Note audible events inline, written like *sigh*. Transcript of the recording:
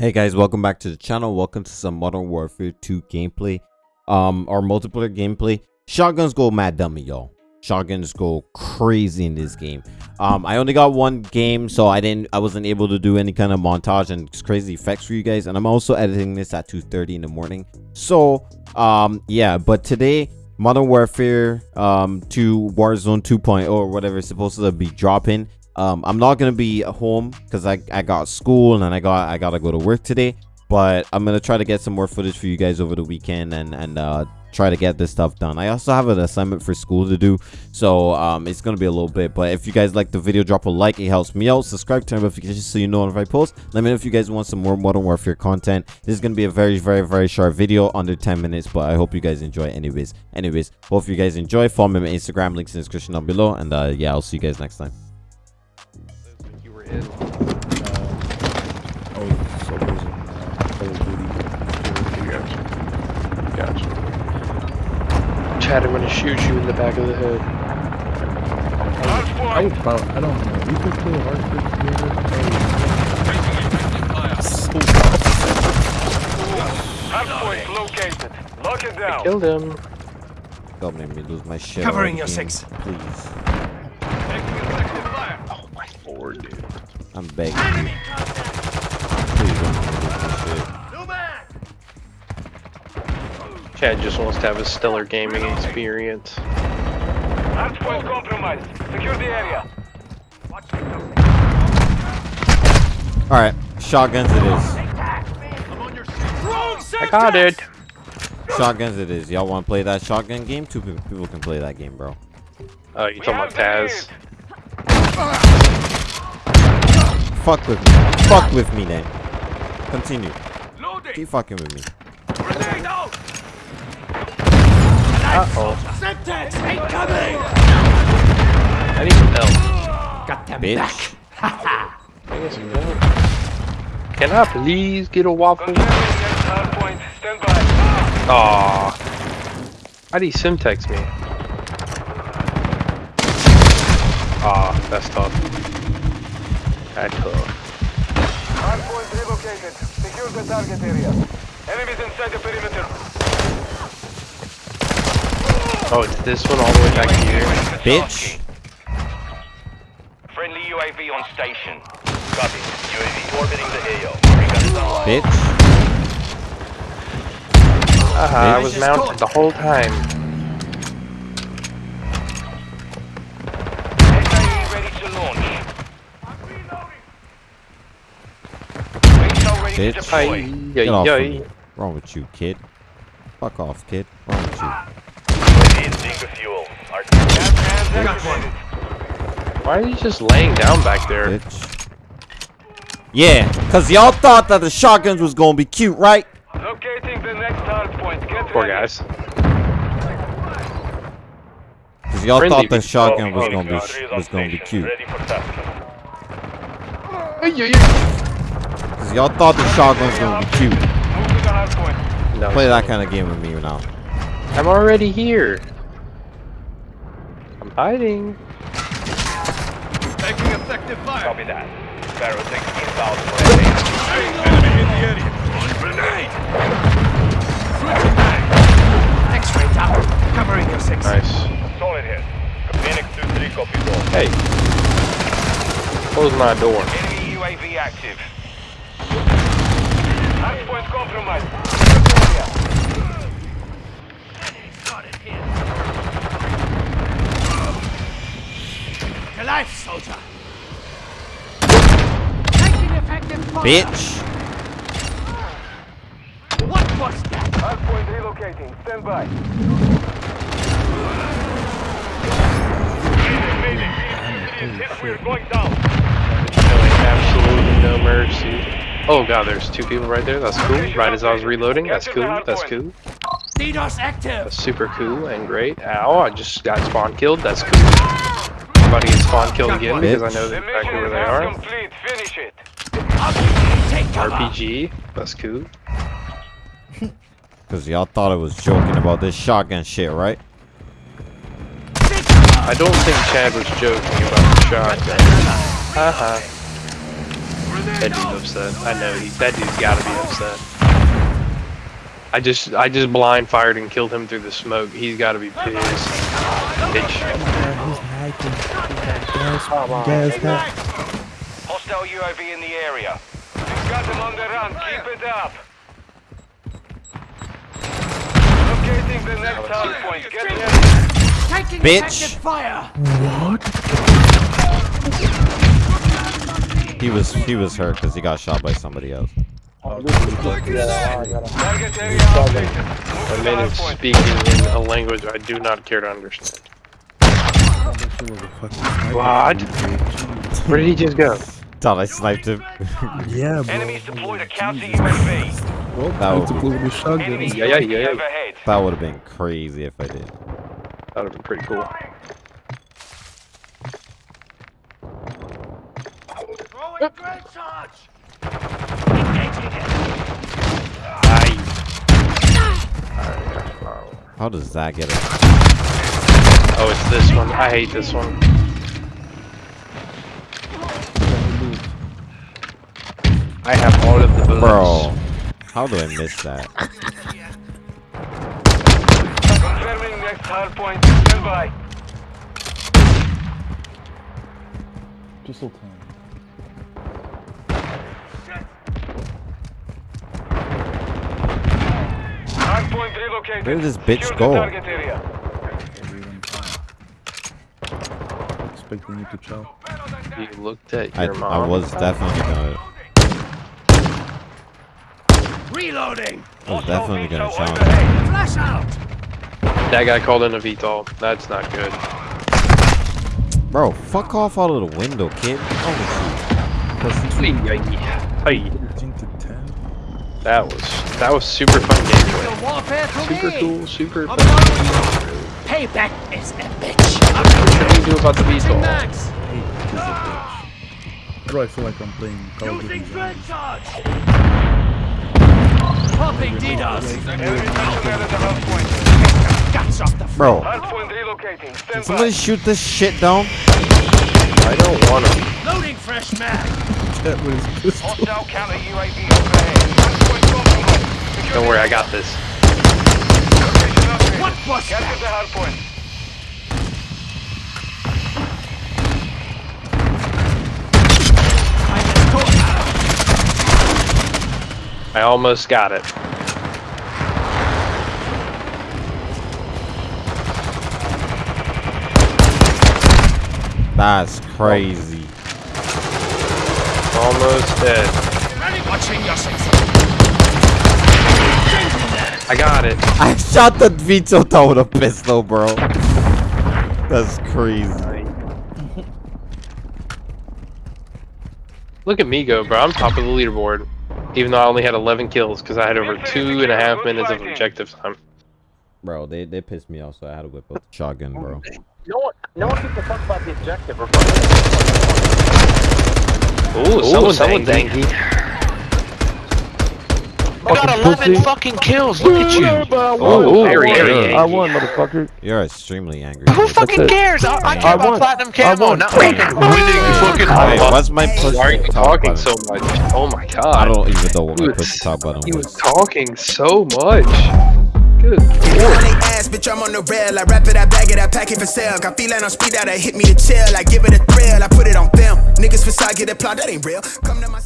Hey guys, welcome back to the channel. Welcome to some Modern Warfare 2 gameplay. Um, our multiplayer gameplay. Shotguns go mad dummy, y'all. Shotguns go crazy in this game. Um, I only got one game, so I didn't, I wasn't able to do any kind of montage and crazy effects for you guys. And I'm also editing this at 2:30 in the morning. So, um, yeah. But today, Modern Warfare um 2 Warzone 2.0 or whatever is supposed to be dropping um i'm not gonna be home because i i got school and i got i gotta go to work today but i'm gonna try to get some more footage for you guys over the weekend and and uh try to get this stuff done. I also have an assignment for school to do so um it's gonna be a little bit but if you guys like the video drop a like. It helps me out. Subscribe turn notifications so you know if i post. Let me know if you guys want some more modern warfare content. This is gonna be a very very very short video under 10 minutes but i hope you guys enjoy anyways. Anyways hope you guys enjoy. Follow me on instagram links in the description down below and uh yeah i'll see you guys next time You were in. Oh, so it was in uh, Call of Duty. Gotcha. Gotcha. Chad, I'm gonna shoot you in the back of the head. I about, I don't know. We could play hard Hardpoint located. Lock it down. Killed him. don't make me lose my shit Covering your six. please Taking effective fire. Oh my lord, dude. i'm begging you please don't make me shit Chad just wants to have a stellar gaming experience. Hardpoint compromised. Secure the area. all right shotguns it is I got it. shotguns it is y'all want to play that shotgun game two people can play that game bro Oh, you talking about have the Taz? Fuck with me fuck with me then continue lead. Loading. keep fucking with me Grenade out. Uh-oh. Semtex incoming! I need some help. Got them bitch back. I need some help. Can I please get a waffle? Confirming next uh, hardpoint. Aw. How'd he Semtex me? Aw, that's tough. That's tough. Hardpoint relocated. Secure the target area. Enemies inside the perimeter. Oh, it's this one all the way back here? bitch Friendly UAV on station. Copy. UAV orbiting the AO. Regun online. bitch Haha, I was mounted the whole time. Bitch. to deploy. Ay, Get off ay, of me. ay. Wrong with you, kid? Fuck off, kid. Wrong with you? UAV in sync with fuel. Our gas hands activated. Why are you just laying down back there? Bitch. Yeah, cause y'all thought that the shotguns was gonna be cute, right? Locating the next hardpoint. Get Poor ready. guys. Cause y'all Friendly thought the shotgun oh, was gonna be three is was gonna be station. cute. Ready for task. Ay, ay, ay. Cause y'all thought the shotgun was gonna be cute. Move to the hardpoint. No, Play that kind of game with me now. I'm already here. I'm hiding. Taking effective fire. Copy that. Barrow 16,000 for Enemy in the area. Grenade! X-ray down. Covering your six. Nice. Solid hit. Phoenix 2-3 copies all. Hey. Close my door. Enemy UAV active. Hardpoint compromised. Secure the area. To life, soldier. Taking effective fire. Bitch. What was that? Hardpoint relocating. Stand by. We're going down. Showing absolutely no mercy. Oh god, there's two people right there. That's cool. Right as I was reloading. That's cool. That's cool. DDoS active. That's super cool and great. Ow, I just got spawn killed. That's cool. I'm about spawn killed again because I know The exactly mission where is they half are. complete. Finish it. RPG. That's cool. *laughs* Cause y'all thought I was joking about this shotgun shit, right? I don't think Chad was joking about the shotgun. Haha. That dude's upset. I know he. That dude's gotta be upset. I just, I just blind fired and killed him through the smoke. He's gotta be pissed. Bitch. Yeah, he's. Gas, gas. Hostile UAV in the area. You've got them on the run. Keep it up. Locating the next hard point. Get ready. Taking Bitch. effective fire. He was he was hurt because he got shot by somebody else. Target area updated. Move That to the man is speaking in a language I do not care to understand. That shit was a fucking sniper. What? Where did he just go? Thought I sniped him. Yeah, *laughs* bro. Enemies deployed a counter UAV. Well, That would took be- shotgun. Yeah, yeah, yeah, yeah. That would have been crazy if I did. That would have been pretty cool. How does that get it? Oh, it's this one. I hate this one. I have all of the bullets. Bro, how do I miss that? Confirming next hard point. Stand. Pistol time. Point. Where did this bitch Secure go? target area. Everyone. Expecting you to chow. You looked at I, your mom. I was definitely gonna Reloading. I was definitely gonna Hostile challenge. Flash out. That guy called in a VTOL. That's not good. Bro, fuck off out of the window, kid. Oh, Hey, 13 to 10. That was that was super fun gameplay. The warfare to Super cool, super fun. following you. Payback is a bitch. What do you do about the Using VTOL? max. Hey, this is a bitch. Bro, I feel like I'm playing Call of Duty. Using grenade charge. Popping DDoS. Enemy personnel at the hard point. Guts off the bro, Hard point relocating. Somebody shoot this shit down. I don't want to. Loading fresh mag. That was pistol. Hostile counter UAV overhead. Hard point compromised. Secure Don't worry, I got this. Location updated. What was Capture the hard point. I just caught I almost got it. That's crazy. Almost dead. Ready? Watching your six. I got it. *laughs* I shot the VTOL down with a pistol, bro. That's crazy. Look at me go, bro. I'm top of the leaderboard. Even though I only had 11 kills because I had over two and a half minutes of objective time. Bro, they, they pissed me off, so I had to whip up the shotgun, bro. No one, no one gives a fuck about the objective or Ooh, someone's, angry. I got 11 fucking kills. Look at you. Oh, very, very angry. I won, motherfucker. You're extremely angry. Who fucking it. cares? I, I care I about won. platinum I camo, won. not fucking winning *laughs* *laughs* fucking. Hey, what's my push Why are you talking button? so much? Oh my god. I don't even know what He my was- push to talk button He was was. talking so much. Good On lord. they ass, bitch, I'm on the rail. I wrap it, I bag it, I pack it for sale. Got feeling on speed out, I hit me to chill. I give it a thrill, I put it on film. Niggas facade get applaud, that ain't real. Come to my